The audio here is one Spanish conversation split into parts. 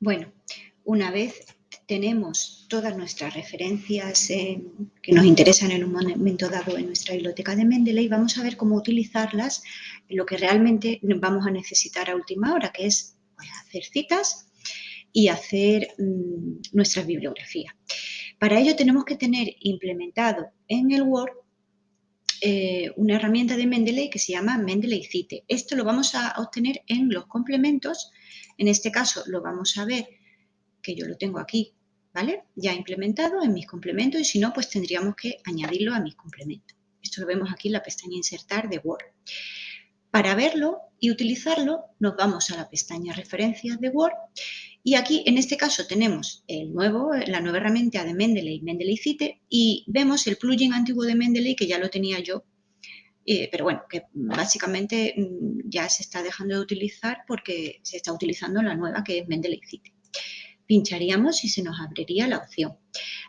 Bueno, una vez tenemos todas nuestras referencias que nos interesan en un momento dado en nuestra biblioteca de Mendeley, vamos a ver cómo utilizarlas lo que realmente vamos a necesitar a última hora, que es pues, hacer citas y hacer mm, nuestra bibliografía. Para ello tenemos que tener implementado en el Word eh, una herramienta de Mendeley que se llama Mendeley Cite. Esto lo vamos a obtener en los complementos. En este caso lo vamos a ver, que yo lo tengo aquí, ¿vale? Ya implementado en mis complementos y si no, pues tendríamos que añadirlo a mis complementos. Esto lo vemos aquí en la pestaña Insertar de Word. Para verlo y utilizarlo, nos vamos a la pestaña Referencias de Word y aquí, en este caso, tenemos el nuevo, la nueva herramienta de Mendeley, Mendeley Cite, y vemos el plugin antiguo de Mendeley, que ya lo tenía yo, eh, pero bueno, que básicamente mm, ya se está dejando de utilizar porque se está utilizando la nueva, que es Mendeley Cite. Pincharíamos y se nos abriría la opción.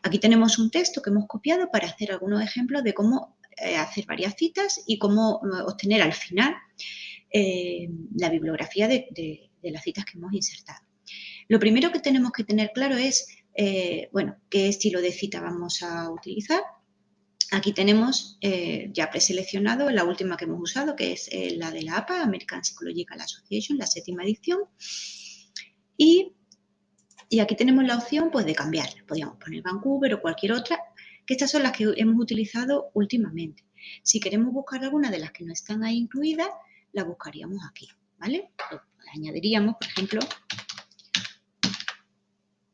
Aquí tenemos un texto que hemos copiado para hacer algunos ejemplos de cómo eh, hacer varias citas y cómo mm, obtener al final eh, la bibliografía de las citas que hemos insertado. Lo primero que tenemos que tener claro es, eh, bueno, qué estilo de cita vamos a utilizar. Aquí tenemos eh, ya preseleccionado la última que hemos usado, que es eh, la de la APA, American Psychological Association, la séptima edición. Y, aquí tenemos la opción pues, de cambiar. Podríamos poner Vancouver o cualquier otra, que estas son las que hemos utilizado últimamente. Si queremos buscar alguna de las que no están ahí incluidas, la buscaríamos aquí, ¿vale? Añadiríamos, por ejemplo,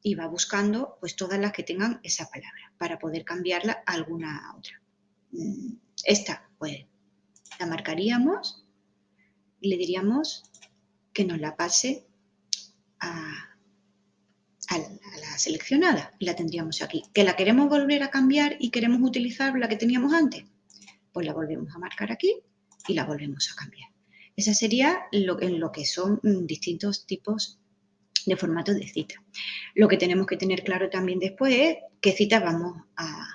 y va buscando pues todas las que tengan esa palabra para poder cambiarla a alguna otra. Mm, esta, pues, la marcaríamos y le diríamos que nos la pase a, la seleccionada y la tendríamos aquí. ¿Que la queremos volver a cambiar y queremos utilizar la que teníamos antes? Pues la volvemos a marcar aquí y la volvemos a cambiar. Esa sería lo, en lo que son mm, distintos tipos de formato de cita. Lo que tenemos que tener claro también después es qué cita vamos a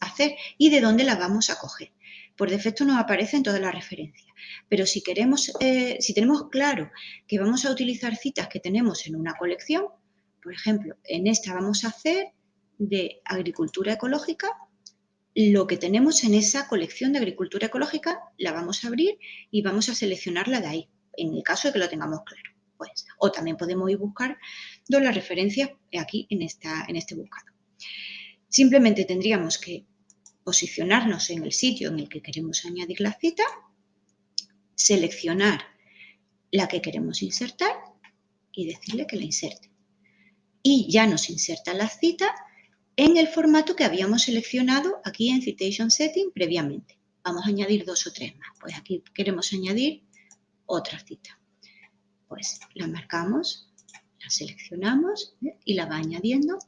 hacer y de dónde la vamos a coger. Por defecto nos aparecen todas las referencias, pero si, queremos, eh, si tenemos claro que vamos a utilizar citas que tenemos en una colección, por ejemplo, en esta vamos a hacer de agricultura ecológica, lo que tenemos en esa colección de agricultura ecológica la vamos a abrir y vamos a seleccionarla de ahí, en el caso de que lo tengamos claro. Pues, o también podemos ir buscar las referencias aquí en, esta, en este buscador. Simplemente tendríamos que posicionarnos en el sitio en el que queremos añadir la cita, seleccionar la que queremos insertar y decirle que la inserte. Y ya nos inserta la cita en el formato que habíamos seleccionado aquí en Citation Setting previamente. Vamos a añadir dos o tres más. Pues aquí queremos añadir otra cita pues la marcamos, la seleccionamos ¿eh? y la va añadiendo.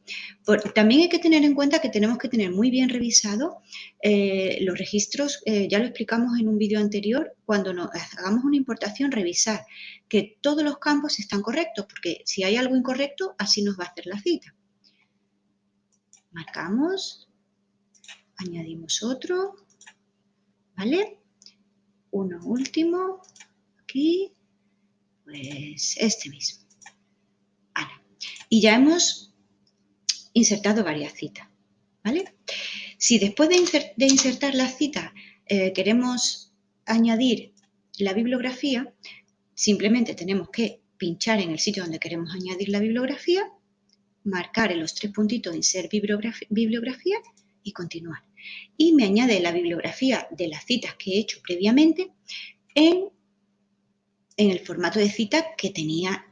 también hay que tener en cuenta que tenemos que tener muy bien revisado eh, los registros, eh, ya lo explicamos en un vídeo anterior, cuando nos, hagamos una importación, revisar que todos los campos están correctos, porque si hay algo incorrecto, así nos va a hacer la cita. Marcamos, añadimos otro, ¿vale? Uno último, aquí, pues este mismo. Y ya hemos insertado varias citas, ¿vale? Si después de, insertar la cita eh, queremos añadir la bibliografía, simplemente tenemos que pinchar en el sitio donde queremos añadir la bibliografía, marcar en los tres puntitos Insert bibliografía, bibliografía y continuar. Y me añade la bibliografía de las citas que he hecho previamente en en el formato de cita que tenía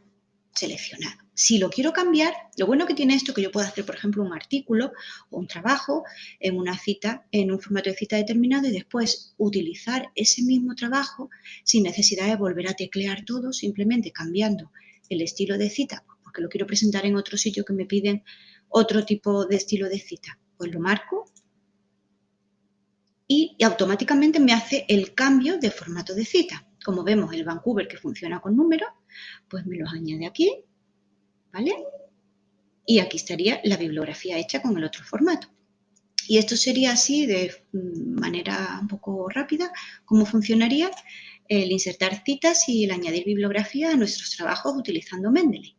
seleccionado. Si lo quiero cambiar, lo bueno que tiene esto es que yo puedo hacer, por ejemplo, un artículo o un trabajo en una cita, en un formato de cita determinado y después utilizar ese mismo trabajo sin necesidad de volver a teclear todo, simplemente cambiando el estilo de cita, porque lo quiero presentar en otro sitio que me piden otro tipo de estilo de cita. Pues lo marco y automáticamente me hace el cambio de formato de cita. Como vemos el Vancouver que funciona con números, pues me los añade aquí, ¿vale? Y aquí estaría la bibliografía hecha con el otro formato. Y esto sería así de mm, manera un poco rápida, cómo funcionaría el insertar citas y el añadir bibliografía a nuestros trabajos utilizando Mendeley.